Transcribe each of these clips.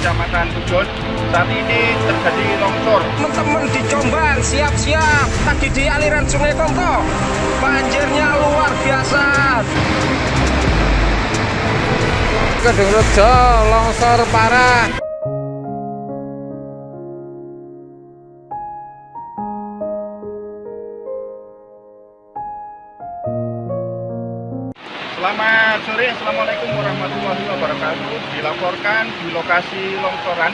Kecamatan Tujon. Saat ini terjadi longsor. Teman-teman di Jombang siap-siap tadi di aliran Sungai Konto. Banjirnya luar biasa. Kedung Rejo longsor parah. Selamat sore, Assalamualaikum warahmatullahi wabarakatuh. Dilaporkan di lokasi longsoran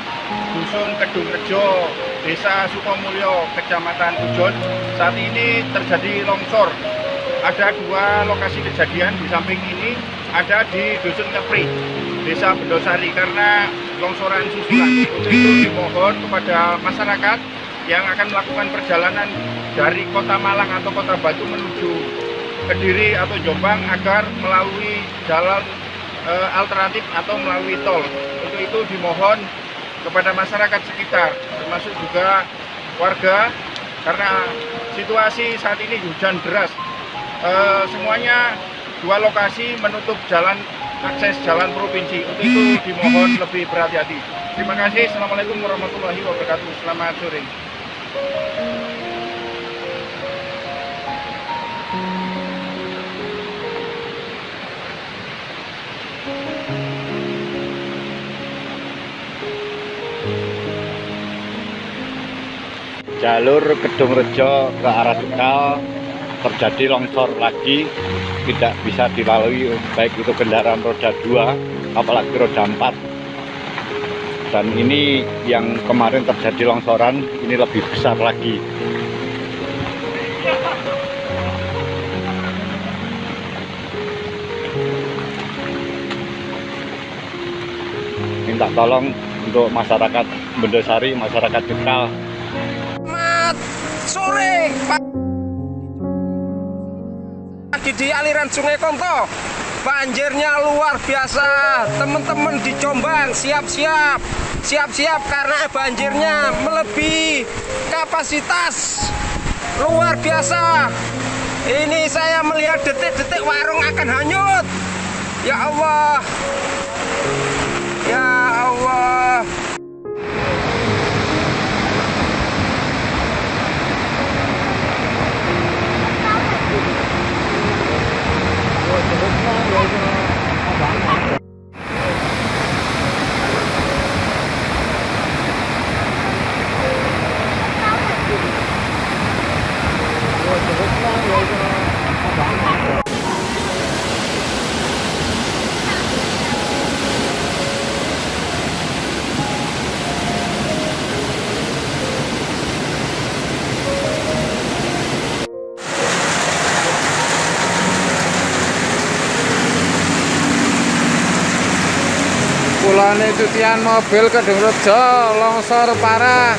Dusun Kedung Rejo, Desa Sukomulyo, Kecamatan Tujon. Saat ini terjadi longsor. Ada dua lokasi kejadian di samping ini, ada di Dusun Kepri, Desa Bendosari karena longsoran susulan. Untuk itu dimohon kepada masyarakat yang akan melakukan perjalanan dari Kota Malang atau Kota Batu menuju Kediri atau Jombang agar melalui jalan e, alternatif atau melalui tol. Untuk itu dimohon kepada masyarakat sekitar, termasuk juga warga, karena situasi saat ini hujan deras. E, semuanya dua lokasi menutup jalan akses jalan provinsi. Untuk itu dimohon lebih berhati-hati. Terima kasih. Assalamualaikum warahmatullahi wabarakatuh. Selamat sore. Jalur Kedung Rejo ke arah Tegal terjadi longsor lagi tidak bisa dilalui baik itu kendaraan roda 2 apalagi roda 4 dan ini yang kemarin terjadi longsoran ini lebih besar lagi. Minta tolong untuk masyarakat Bendosari, masyarakat Selamat sore di aliran Sungai Konto. Banjirnya luar biasa. Teman-teman di Jombang siap-siap. Siap-siap karena banjirnya melebihi kapasitas. Luar biasa. Ini saya melihat detik-detik warung akan hanyut. Ya Allah. Ya Allah. Kulane cucian mobil Kedung Rejo longsor parah.